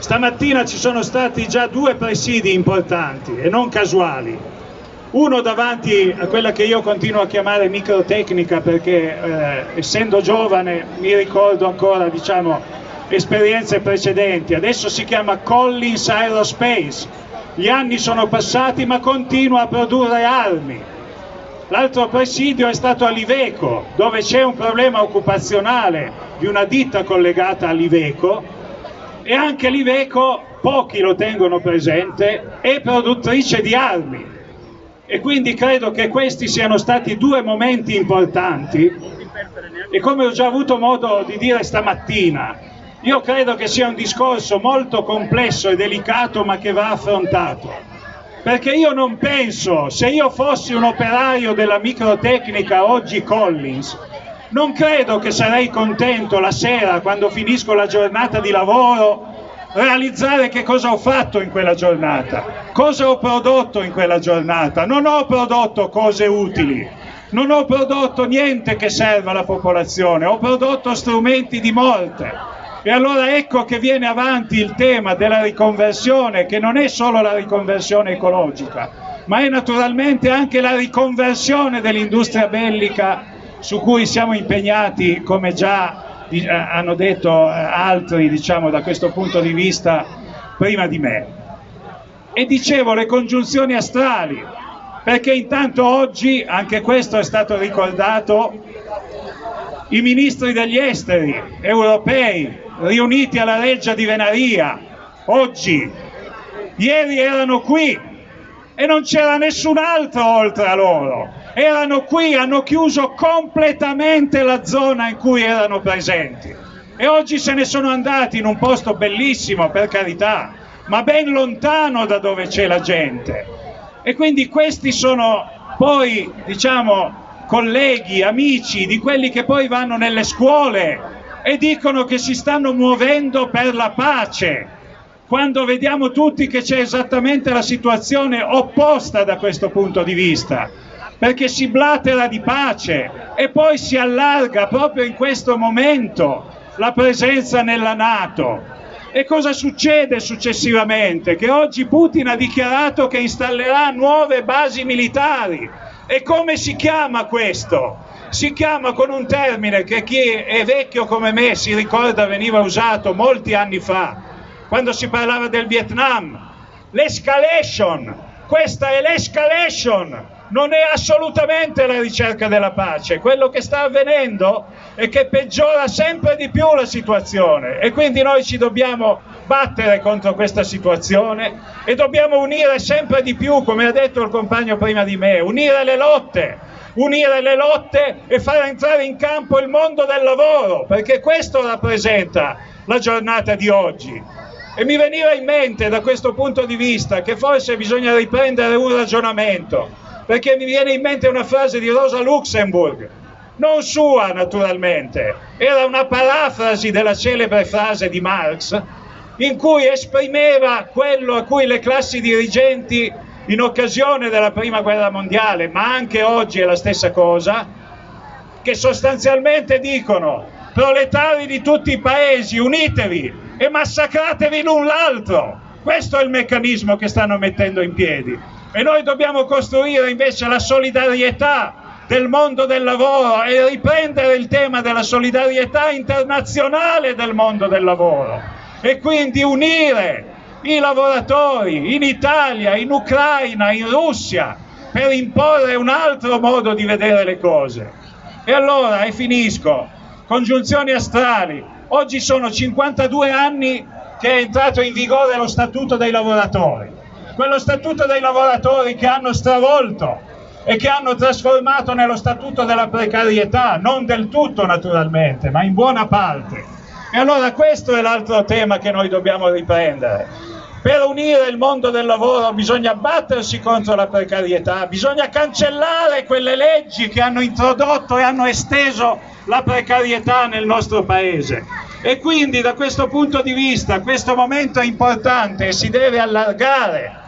Stamattina ci sono stati già due presidi importanti e non casuali. Uno davanti a quella che io continuo a chiamare microtecnica perché eh, essendo giovane mi ricordo ancora diciamo, esperienze precedenti. Adesso si chiama Collins Aerospace. Gli anni sono passati ma continua a produrre armi. L'altro presidio è stato a Liveco, dove c'è un problema occupazionale di una ditta collegata a Liveco e anche l'Iveco, pochi lo tengono presente, è produttrice di armi. E quindi credo che questi siano stati due momenti importanti. E come ho già avuto modo di dire stamattina, io credo che sia un discorso molto complesso e delicato ma che va affrontato. Perché io non penso, se io fossi un operaio della microtecnica oggi Collins, non credo che sarei contento la sera quando finisco la giornata di lavoro realizzare che cosa ho fatto in quella giornata, cosa ho prodotto in quella giornata. Non ho prodotto cose utili, non ho prodotto niente che serva alla popolazione, ho prodotto strumenti di morte. E allora ecco che viene avanti il tema della riconversione, che non è solo la riconversione ecologica, ma è naturalmente anche la riconversione dell'industria bellica su cui siamo impegnati, come già eh, hanno detto eh, altri diciamo, da questo punto di vista prima di me. E dicevo le congiunzioni astrali, perché intanto oggi, anche questo è stato ricordato, i ministri degli esteri europei riuniti alla Reggia di Venaria, oggi, ieri erano qui e non c'era nessun altro oltre a loro erano qui, hanno chiuso completamente la zona in cui erano presenti. E oggi se ne sono andati in un posto bellissimo per carità, ma ben lontano da dove c'è la gente. E quindi questi sono poi, diciamo, colleghi, amici di quelli che poi vanno nelle scuole e dicono che si stanno muovendo per la pace, quando vediamo tutti che c'è esattamente la situazione opposta da questo punto di vista perché si blatera di pace e poi si allarga proprio in questo momento la presenza nella Nato. E cosa succede successivamente? Che oggi Putin ha dichiarato che installerà nuove basi militari. E come si chiama questo? Si chiama con un termine che chi è vecchio come me si ricorda veniva usato molti anni fa, quando si parlava del Vietnam. L'escalation. Questa è l'escalation non è assolutamente la ricerca della pace, quello che sta avvenendo è che peggiora sempre di più la situazione. E quindi noi ci dobbiamo battere contro questa situazione e dobbiamo unire sempre di più, come ha detto il compagno prima di me, unire le lotte, unire le lotte e far entrare in campo il mondo del lavoro, perché questo rappresenta la giornata di oggi. E mi veniva in mente da questo punto di vista che forse bisogna riprendere un ragionamento perché mi viene in mente una frase di Rosa Luxemburg, non sua naturalmente, era una parafrasi della celebre frase di Marx in cui esprimeva quello a cui le classi dirigenti in occasione della prima guerra mondiale, ma anche oggi è la stessa cosa, che sostanzialmente dicono proletari di tutti i paesi unitevi e massacratevi l'un l'altro. Questo è il meccanismo che stanno mettendo in piedi e noi dobbiamo costruire invece la solidarietà del mondo del lavoro e riprendere il tema della solidarietà internazionale del mondo del lavoro e quindi unire i lavoratori in Italia, in Ucraina, in Russia per imporre un altro modo di vedere le cose. E allora, e finisco, congiunzioni astrali. Oggi sono 52 anni che è entrato in vigore lo Statuto dei lavoratori quello statuto dei lavoratori che hanno stravolto e che hanno trasformato nello statuto della precarietà, non del tutto naturalmente, ma in buona parte. E allora questo è l'altro tema che noi dobbiamo riprendere. Per unire il mondo del lavoro bisogna battersi contro la precarietà, bisogna cancellare quelle leggi che hanno introdotto e hanno esteso la precarietà nel nostro paese. E quindi da questo punto di vista questo momento è importante e si deve allargare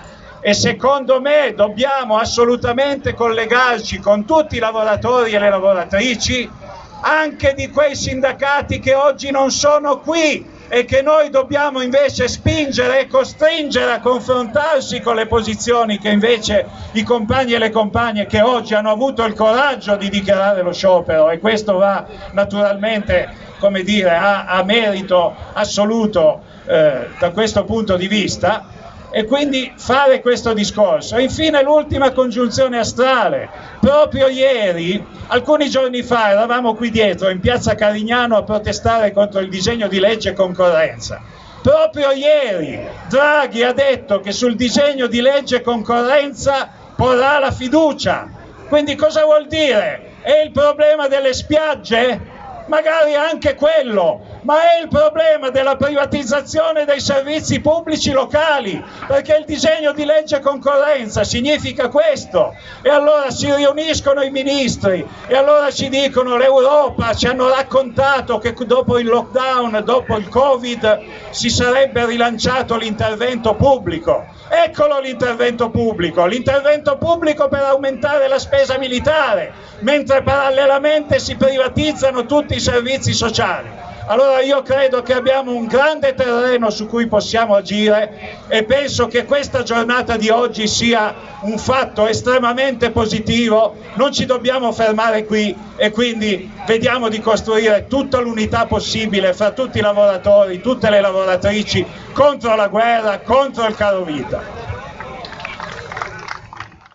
e secondo me dobbiamo assolutamente collegarci con tutti i lavoratori e le lavoratrici anche di quei sindacati che oggi non sono qui e che noi dobbiamo invece spingere e costringere a confrontarsi con le posizioni che invece i compagni e le compagne che oggi hanno avuto il coraggio di dichiarare lo sciopero. E questo va naturalmente come dire, a, a merito assoluto eh, da questo punto di vista e quindi fare questo discorso. Infine l'ultima congiunzione astrale. Proprio ieri, alcuni giorni fa, eravamo qui dietro in piazza Carignano a protestare contro il disegno di legge concorrenza. Proprio ieri Draghi ha detto che sul disegno di legge concorrenza porrà la fiducia. Quindi cosa vuol dire? È il problema delle spiagge? magari anche quello, ma è il problema della privatizzazione dei servizi pubblici locali, perché il disegno di legge concorrenza significa questo. E allora si riuniscono i ministri e allora ci dicono l'Europa, ci hanno raccontato che dopo il lockdown, dopo il Covid, si sarebbe rilanciato l'intervento pubblico. Eccolo l'intervento pubblico, l'intervento pubblico per aumentare la spesa militare, mentre parallelamente si privatizzano tutti i servizi sociali. Allora io credo che abbiamo un grande terreno su cui possiamo agire e penso che questa giornata di oggi sia un fatto estremamente positivo, non ci dobbiamo fermare qui e quindi vediamo di costruire tutta l'unità possibile fra tutti i lavoratori, tutte le lavoratrici contro la guerra, contro il caro vita.